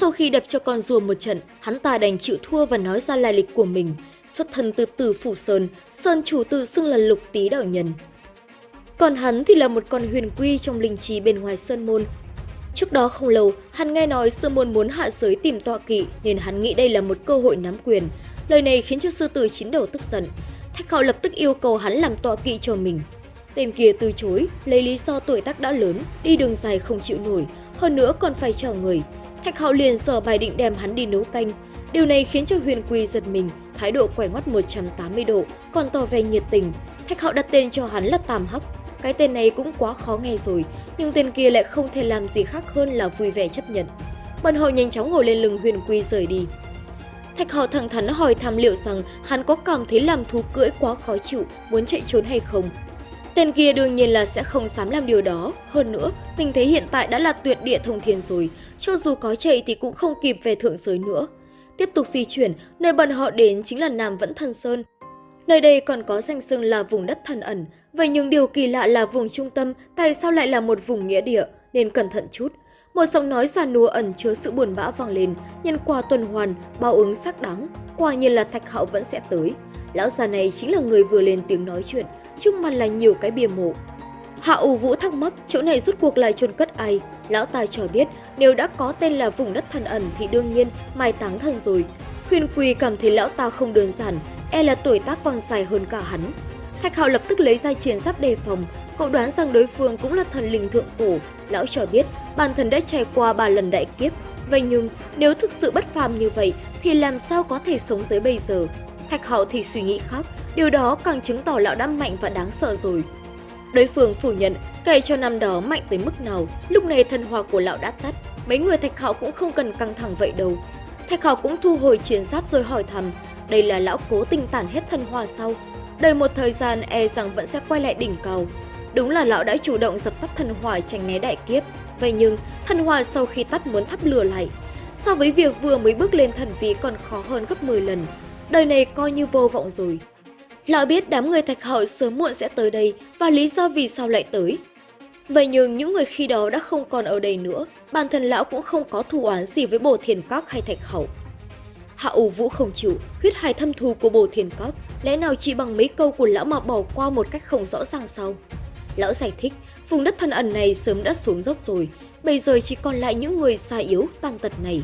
Sau khi đập cho con rùa một trận, hắn ta đành chịu thua và nói ra lai lịch của mình. Xuất thân từ tử Phủ Sơn, Sơn chủ tự xưng là lục tý đạo nhân. Còn hắn thì là một con huyền quy trong linh trí bên ngoài Sơn Môn. Trước đó không lâu, hắn nghe nói Sơn Môn muốn hạ giới tìm tọa kỵ nên hắn nghĩ đây là một cơ hội nắm quyền. Lời này khiến cho sư tử chín đầu tức giận. Thạch khảo lập tức yêu cầu hắn làm tọa kỵ cho mình. Tên kia từ chối, lấy lý do tuổi tác đã lớn, đi đường dài không chịu nổi, hơn nữa còn phải chờ người. Thạch Hạo liền dở bài định đem hắn đi nấu canh. Điều này khiến cho Huyền Quy giật mình, thái độ quay ngoắt 180 độ, còn tỏ vẻ nhiệt tình. Thạch Hạo đặt tên cho hắn là Tam Hắc. Cái tên này cũng quá khó nghe rồi, nhưng tên kia lại không thể làm gì khác hơn là vui vẻ chấp nhận. Bọn họ nhanh chóng ngồi lên lưng Huyền Quy rời đi. Thạch Hạo thẳng thắn hỏi thăm liệu rằng hắn có cảm thấy làm thú cưỡi quá khó chịu, muốn chạy trốn hay không. Tên kia đương nhiên là sẽ không dám làm điều đó. Hơn nữa, tình thế hiện tại đã là tuyệt địa thông thiên rồi, cho dù có chạy thì cũng không kịp về thượng giới nữa. Tiếp tục di chuyển, nơi bọn họ đến chính là Nam Vẫn Thần Sơn. Nơi đây còn có danh xưng là vùng đất thần ẩn, vậy nhưng điều kỳ lạ là vùng trung tâm tại sao lại là một vùng nghĩa địa, nên cẩn thận chút. Một giọng nói già nua ẩn chứa sự buồn bã vang lên, nhân quả tuần hoàn, bao ứng sắc đáng, quả nhiên là Thạch Hạo vẫn sẽ tới. Lão già này chính là người vừa lên tiếng nói chuyện, chung mặt là nhiều cái bia mộ. Hạ U Vũ thắc mắc chỗ này rút cuộc là chôn cất ai, lão tài cho biết nếu đã có tên là vùng đất thần ẩn thì đương nhiên mai táng thần rồi. Huyền Quỳ cảm thấy lão ta không đơn giản, e là tuổi tác còn dài hơn cả hắn. Thạch Hạo lập tức lấy ra chiến giáp đề phòng, cậu đoán rằng đối phương cũng là thần linh thượng cổ. Lão cho biết bản thân đã trải qua ba lần đại kiếp, vậy nhưng nếu thực sự bất phàm như vậy thì làm sao có thể sống tới bây giờ? Thạch Hạo thì suy nghĩ khác, điều đó càng chứng tỏ lão đã mạnh và đáng sợ rồi. Đối phương phủ nhận, kể cho năm đó mạnh tới mức nào, lúc này thần hòa của lão đã tắt, mấy người Thạch Hạo cũng không cần căng thẳng vậy đâu. Thạch Hạo cũng thu hồi chiến giáp rồi hỏi thầm, đây là lão cố tình tản hết thần hòa sau. Đợi một thời gian e rằng vẫn sẽ quay lại đỉnh cầu Đúng là lão đã chủ động dập tắt thần hỏa tránh né đại kiếp, vậy nhưng thần hỏa sau khi tắt muốn thắp lửa lại. So với việc vừa mới bước lên thần vị còn khó hơn gấp 10 lần, đời này coi như vô vọng rồi. Lão biết đám người thạch hậu sớm muộn sẽ tới đây và lý do vì sao lại tới. Vậy nhưng những người khi đó đã không còn ở đây nữa, bản thân lão cũng không có thù oán gì với bồ thiền các hay thạch hậu. Hạ ủ vũ không chịu, huyết hài thâm thù của bồ thiền các, lẽ nào chỉ bằng mấy câu của lão mà bỏ qua một cách không rõ ràng sao? Lão giải thích, vùng đất thân ẩn này sớm đã xuống dốc rồi, bây giờ chỉ còn lại những người xa yếu, tàn tật này.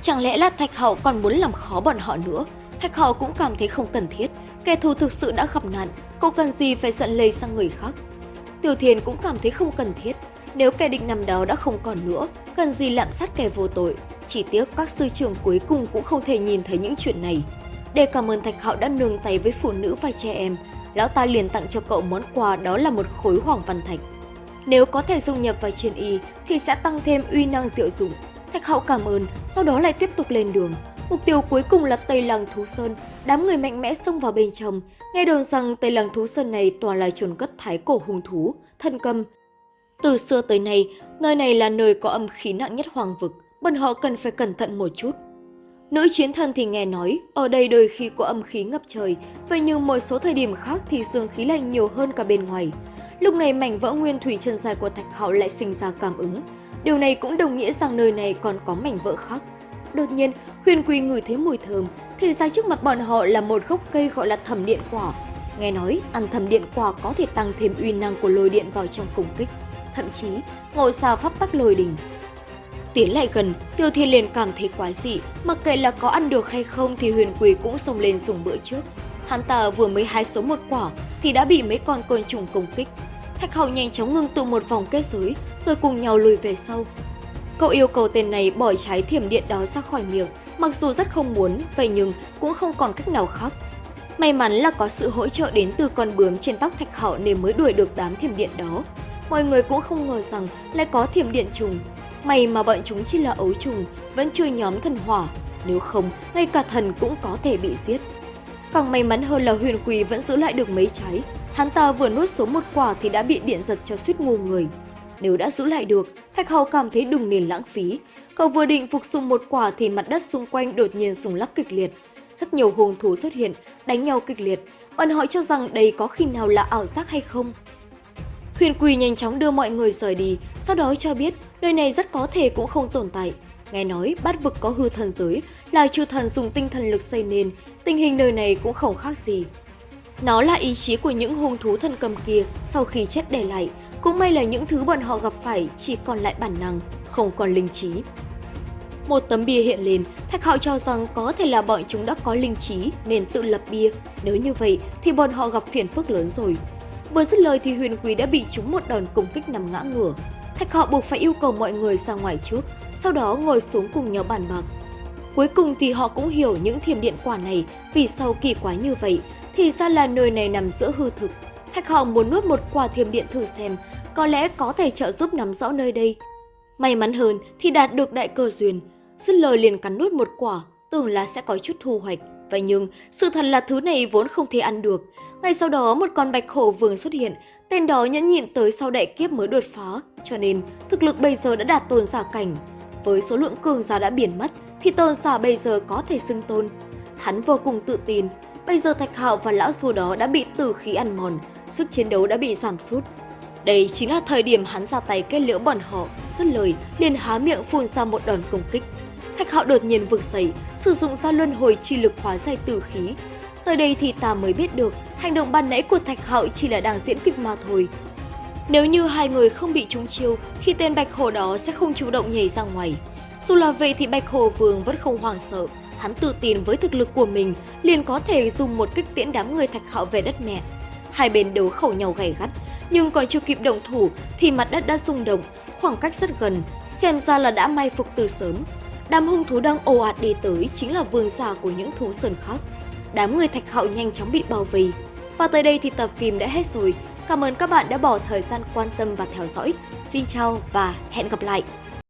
Chẳng lẽ là Thạch Hậu còn muốn làm khó bọn họ nữa? Thạch Hạo cũng cảm thấy không cần thiết, kẻ thù thực sự đã gặp nạn, cô cần gì phải giận lây sang người khác. Tiểu Thiền cũng cảm thấy không cần thiết, nếu kẻ địch nằm đó đã không còn nữa, cần gì lạm sát kẻ vô tội. Chỉ tiếc các sư trưởng cuối cùng cũng không thể nhìn thấy những chuyện này. Để cảm ơn Thạch Hạo đã nương tay với phụ nữ và trẻ em, lão ta liền tặng cho cậu món quà đó là một khối hoàng văn thạch. Nếu có thể dung nhập vào chiến y thì sẽ tăng thêm uy năng diệu dụng. Thạch Hạo cảm ơn, sau đó lại tiếp tục lên đường. Mục tiêu cuối cùng là Tây Làng Thú Sơn, đám người mạnh mẽ xông vào bên trong. Nghe đồn rằng Tây Làng Thú Sơn này toàn là chôn cất thái cổ hung thú, thân cầm. Từ xưa tới nay, nơi này là nơi có âm khí nặng nhất hoàng vực, bọn họ cần phải cẩn thận một chút. Nữ chiến thần thì nghe nói, ở đây đôi khi có âm khí ngập trời, vậy nhưng một số thời điểm khác thì dương khí lạnh nhiều hơn cả bên ngoài. Lúc này mảnh vỡ nguyên thủy chân dài của Thạch Hạo lại sinh ra cảm ứng. Điều này cũng đồng nghĩa rằng nơi này còn có mảnh vỡ khác. Đột nhiên, Huyền Quỳ ngửi thấy mùi thơm, thì ra trước mặt bọn họ là một gốc cây gọi là thẩm điện quả. Nghe nói, ăn thẩm điện quả có thể tăng thêm uy năng của lôi điện vào trong công kích. Thậm chí, ngồi sao pháp tắc lôi đình. Tiến lại gần, Tiêu Thiên liền cảm thấy quái dị, mặc kệ là có ăn được hay không thì Huyền Quỳ cũng xông lên dùng bữa trước. Hắn ta vừa mới hái số một quả thì đã bị mấy con côn trùng công kích. Thạch Hầu nhanh chóng ngưng tụ một vòng kết giới, rồi cùng nhau lùi về sau. Cậu yêu cầu tên này bỏ trái thiểm điện đó ra khỏi miệng, mặc dù rất không muốn, vậy nhưng cũng không còn cách nào khác. May mắn là có sự hỗ trợ đến từ con bướm trên tóc Thạch Hạo nên mới đuổi được đám thiểm điện đó. Mọi người cũng không ngờ rằng lại có thiểm điện trùng. May mà bọn chúng chỉ là ấu trùng, vẫn chưa nhóm thần hỏa. Nếu không, ngay cả thần cũng có thể bị giết. Càng may mắn hơn là huyền quỳ vẫn giữ lại được mấy trái. Hắn ta vừa nuốt số một quả thì đã bị điện giật cho suýt ngu người. Nếu đã giữ lại được, Thạch Hầu cảm thấy đừng nên lãng phí. Cậu vừa định phục dụng một quả thì mặt đất xung quanh đột nhiên rung lắc kịch liệt. Rất nhiều hùng thú xuất hiện, đánh nhau kịch liệt. Bọn họ cho rằng đây có khi nào là ảo giác hay không. Huyền Quỳ nhanh chóng đưa mọi người rời đi, sau đó cho biết nơi này rất có thể cũng không tồn tại. Nghe nói bát vực có hư thần giới là chư thần dùng tinh thần lực xây nên, tình hình nơi này cũng không khác gì. Nó là ý chí của những hung thú thần cầm kia sau khi chết để lại, cũng may là những thứ bọn họ gặp phải chỉ còn lại bản năng, không còn linh trí. Một tấm bia hiện lên, Thạch Hạo cho rằng có thể là bọn chúng đã có linh trí nên tự lập bia. Nếu như vậy thì bọn họ gặp phiền phức lớn rồi. Vừa dứt lời thì Huyền Quý đã bị chúng một đòn công kích nằm ngã ngửa. Thạch Hạo buộc phải yêu cầu mọi người ra ngoài trước, sau đó ngồi xuống cùng nhau bàn bạc. Cuối cùng thì họ cũng hiểu những thiềm điện quả này vì sao kỳ quái như vậy, thì ra là nơi này nằm giữa hư thực. Thạch họng muốn nuốt một quả thiềm điện thử xem, có lẽ có thể trợ giúp nắm rõ nơi đây. May mắn hơn thì đạt được đại cơ duyên, dứt lời liền cắn nuốt một quả, tưởng là sẽ có chút thu hoạch. Vậy nhưng, sự thật là thứ này vốn không thể ăn được. Ngay sau đó một con bạch hổ vương xuất hiện, tên đó nhẫn nhịn tới sau đại kiếp mới đột phá, cho nên thực lực bây giờ đã đạt tôn giả cảnh. Với số lượng cường giả đã biến mất, thì tôn giả bây giờ có thể xưng tôn. Hắn vô cùng tự tin, bây giờ Thạch Hạo và lão xua đó đã bị tử khí ăn mòn, sức chiến đấu đã bị giảm sút. Đây chính là thời điểm hắn ra tay kết liễu bọn họ, dứt lời liền há miệng phun ra một đòn công kích. Thạch Hạo đột nhiên vực dậy, sử dụng ra luân hồi chi lực hóa giải tử khí. Tới đây thì ta mới biết được, hành động ban nãy của Thạch Hạo chỉ là đang diễn kịch mà thôi. Nếu như hai người không bị trúng chiêu, thì tên Bạch Hồ đó sẽ không chủ động nhảy ra ngoài. Dù là vậy thì Bạch Hồ Vương vẫn không hoảng sợ, hắn tự tin với thực lực của mình liền có thể dùng một kích tiễn đám người Thạch Hạo về đất mẹ. Hai bên đấu khẩu nhau gay gắt, nhưng còn chưa kịp động thủ thì mặt đất đã rung động, khoảng cách rất gần, xem ra là đã may phục từ sớm. Đám hung thú đang ồ ạt đi tới chính là vương giả của những thú sơn khác. Đám người thạch hạo nhanh chóng bị bao vây. Và tới đây thì tập phim đã hết rồi. Cảm ơn các bạn đã bỏ thời gian quan tâm và theo dõi. Xin chào và hẹn gặp lại!